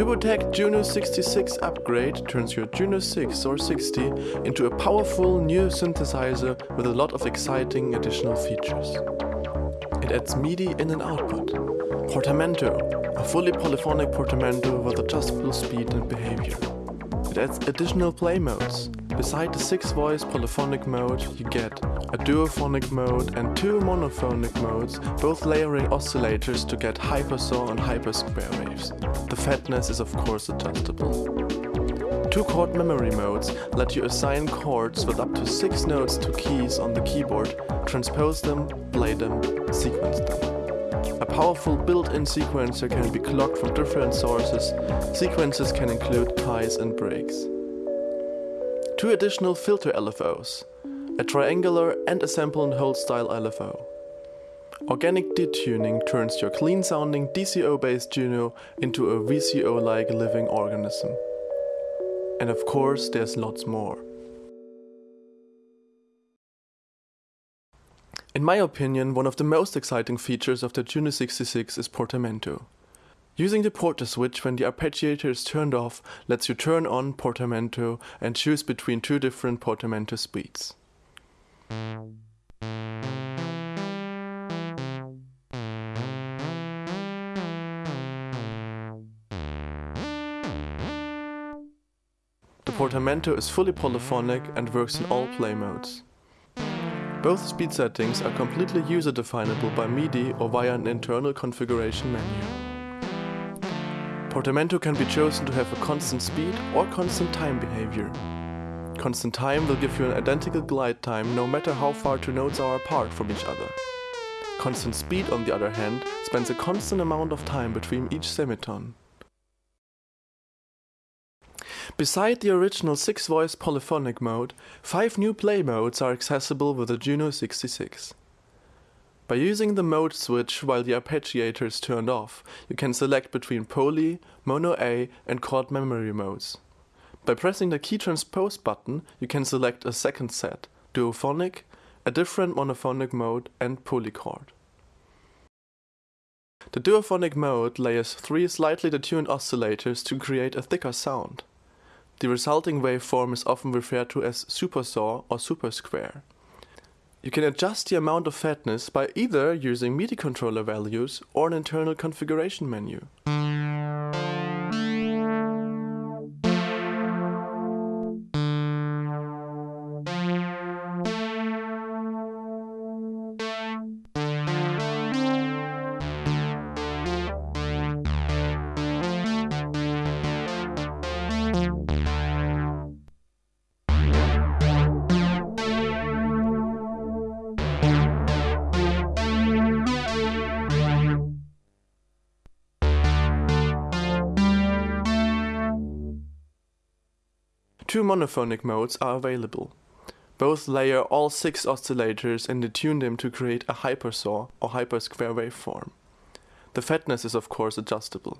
Tubbutec Juno 66 upgrade turns your Juno 6 or 60 into a powerful new synthesizer with a lot of exciting additional features. It adds MIDI in and output, Portamento, a fully polyphonic portamento with adjustable speed and behavior. It adds additional play modes. Beside the 6-voice polyphonic mode, you get a duophonic mode and two monophonic modes, both layering oscillators to get hypersaw and hypersquare waves. The fatness is of course adjustable. Two chord memory modes let you assign chords with up to 6 notes to keys on the keyboard, transpose them, play them, sequence them. A powerful built-in sequencer can be clocked from different sources. Sequences can include ties and breaks. Two additional filter LFOs, a triangular and a sample and hold style LFO. Organic detuning turns your clean sounding DCO-based Juno into a VCO-like living organism. And of course, there's lots more. In my opinion, one of the most exciting features of the Juno 66 is Portamento. Using the porta switch when the arpeggiator is turned off lets you turn on Portamento and choose between two different Portamento speeds. The Portamento is fully polyphonic and works in all play modes. Both speed settings are completely user definable by MIDI or via an internal configuration menu. Portamento can be chosen to have a constant speed or constant time behavior. Constant time will give you an identical glide time no matter how far two notes are apart from each other. Constant speed on the other hand spends a constant amount of time between each semitone. Beside the original 6-voice polyphonic mode, 5 new play modes are accessible with the Juno 66. By using the mode switch while the arpeggiator is turned off, you can select between poly, mono A and chord memory modes. By pressing the key transpose button, you can select a second set, duophonic, a different monophonic mode and polychord. The duophonic mode layers three slightly detuned oscillators to create a thicker sound. The resulting waveform is often referred to as supersaw or supersquare. You can adjust the amount of fatness by either using MIDI controller values or an internal configuration menu. Two monophonic modes are available. Both layer all six oscillators and detune them to create a hypersaw or hypersquare waveform. The fatness is of course adjustable.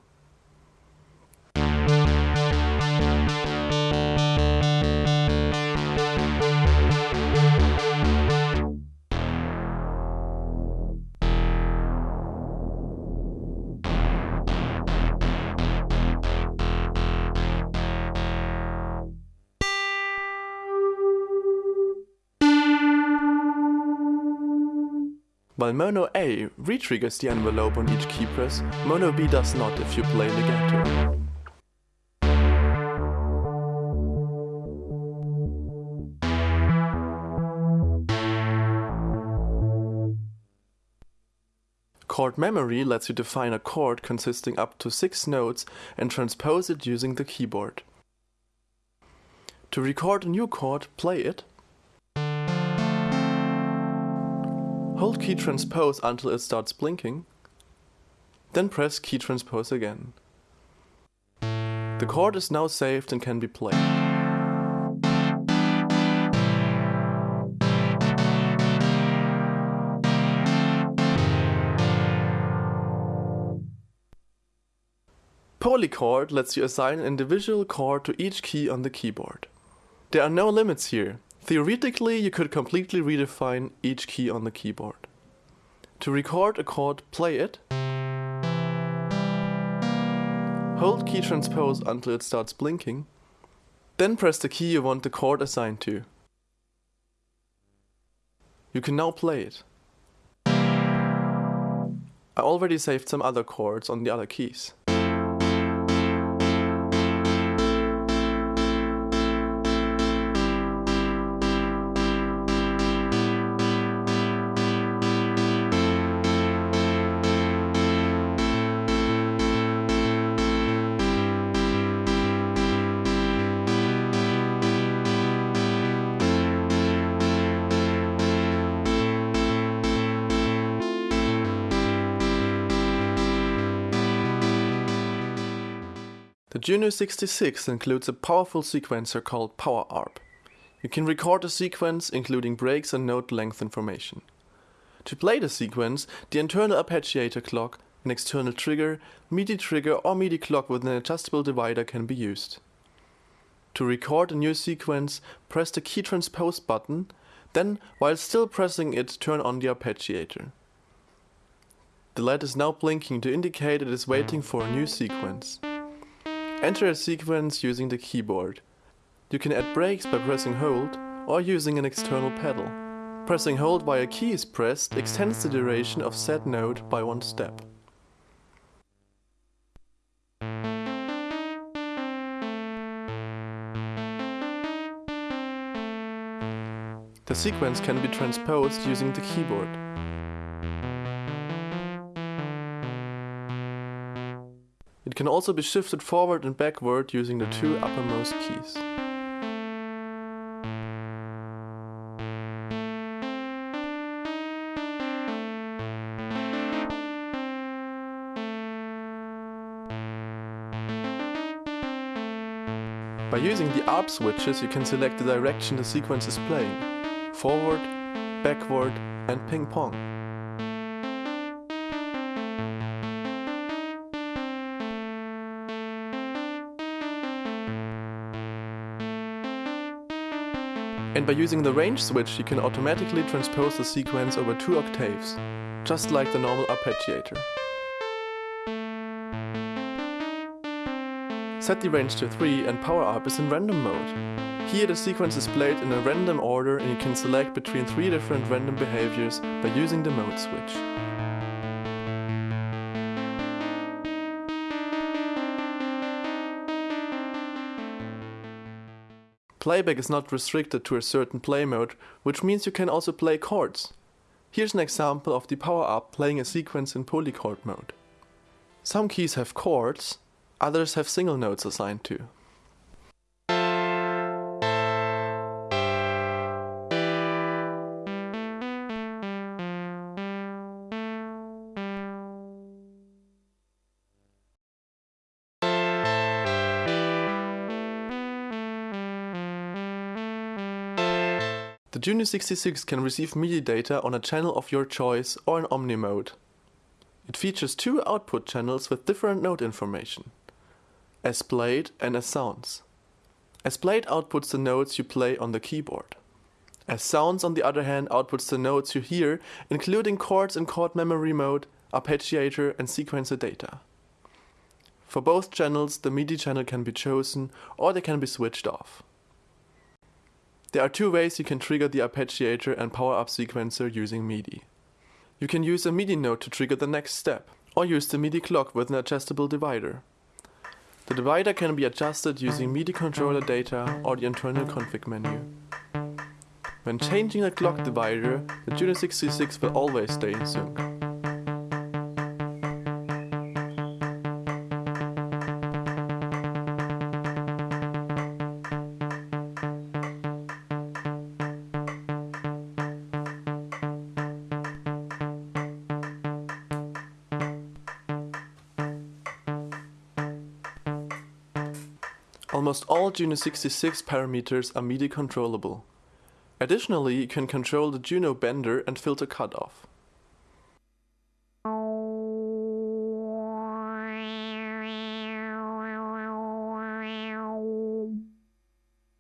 While Mono A re-triggers the envelope on each key press, Mono B does not if you play legato. Chord memory lets you define a chord consisting up to 6 notes and transpose it using the keyboard. To record a new chord, play it Hold key transpose until it starts blinking, then press key transpose again. The chord is now saved and can be played. Polychord lets you assign an individual chord to each key on the keyboard. There are no limits here, Theoretically, you could completely redefine each key on the keyboard. To record a chord, play it. hold key transpose until it starts blinking, then press the key you want the chord assigned to. You can now play it. I already saved some other chords on the other keys. Juno 66 includes a powerful sequencer called PowerArp. You can record a sequence including breaks and note length information. To play the sequence, the internal arpeggiator clock, an external trigger, MIDI trigger or MIDI clock with an adjustable divider can be used. To record a new sequence, press the key transpose button, then while still pressing it turn on the arpeggiator. The LED is now blinking to indicate it is waiting for a new sequence. Enter a sequence using the keyboard. You can add breaks by pressing hold or using an external pedal. Pressing hold while a key is pressed extends the duration of said note by one step. The sequence can be transposed using the keyboard. Can also be shifted forward and backward using the two uppermost keys. By using the ARP switches you can select the direction the sequence is playing, forward, backward and ping pong. And by using the range switch you can automatically transpose the sequence over two octaves, just like the normal arpeggiator. Set the range to 3 and PowerArp is in random mode. Here the sequence is played in a random order and you can select between three different random behaviors by using the mode switch. Playback is not restricted to a certain play mode, which means you can also play chords. Here's an example of the PowerArp playing a sequence in polychord mode. Some keys have chords, others have single notes assigned to. The Juno 66 can receive MIDI data on a channel of your choice or in Omni mode. It features two output channels with different note information, as played and as sounds. As played outputs the notes you play on the keyboard. As sounds on the other hand outputs the notes you hear, including chords in chord memory mode, arpeggiator and sequencer data. For both channels the MIDI channel can be chosen or they can be switched off. There are two ways you can trigger the arpeggiator and PowerArp sequencer using MIDI. You can use a MIDI note to trigger the next step, or use the MIDI clock with an adjustable divider. The divider can be adjusted using MIDI controller data or the internal config menu. When changing the clock divider, the Juno 66 will always stay in sync. Almost all Juno 66 parameters are MIDI controllable. Additionally, you can control the Juno bender and filter cutoff.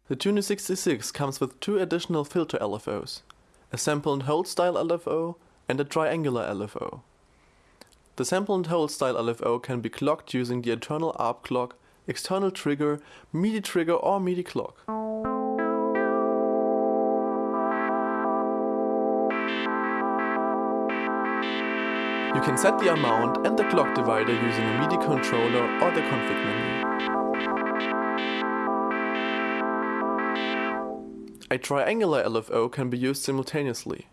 The Juno 66 comes with two additional filter LFOs, a sample and hold style LFO and a triangular LFO. The sample and hold style LFO can be clocked using the internal ARP clock, external trigger, MIDI trigger or MIDI clock. You can set the amount and the clock divider using a MIDI controller or the config menu. A triangular LFO can be used simultaneously.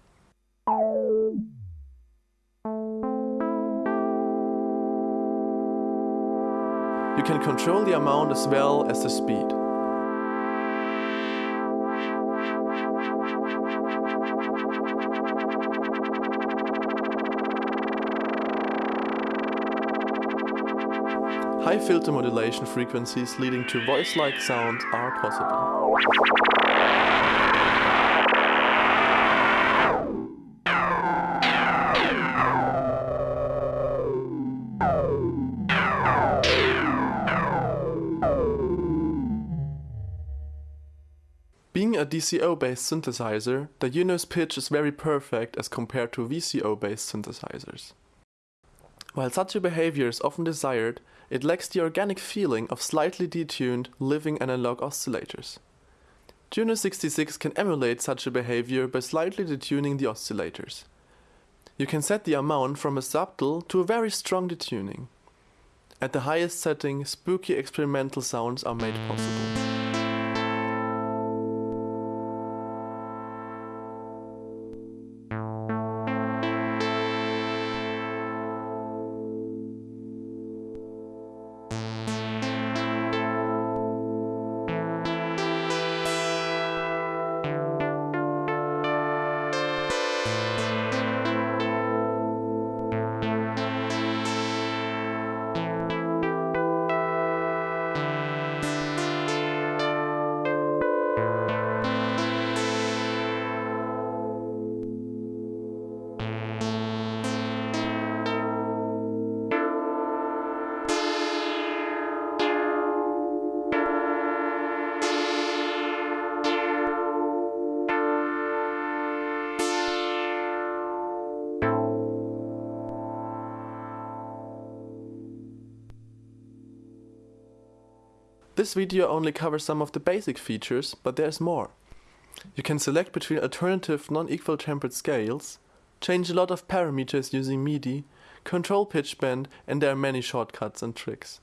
Can control the amount as well as the speed. High filter modulation frequencies leading to voice-like sounds are possible. DCO-based synthesizer, the Juno's pitch is very perfect as compared to VCO-based synthesizers. While such a behavior is often desired, it lacks the organic feeling of slightly detuned, living analog oscillators. Juno 66 can emulate such a behavior by slightly detuning the oscillators. You can set the amount from a subtle to a very strong detuning. At the highest setting, spooky experimental sounds are made possible. This video only covers some of the basic features, but there's more. You can select between alternative non-equal tempered scales, change a lot of parameters using MIDI, control pitch bend and there are many shortcuts and tricks.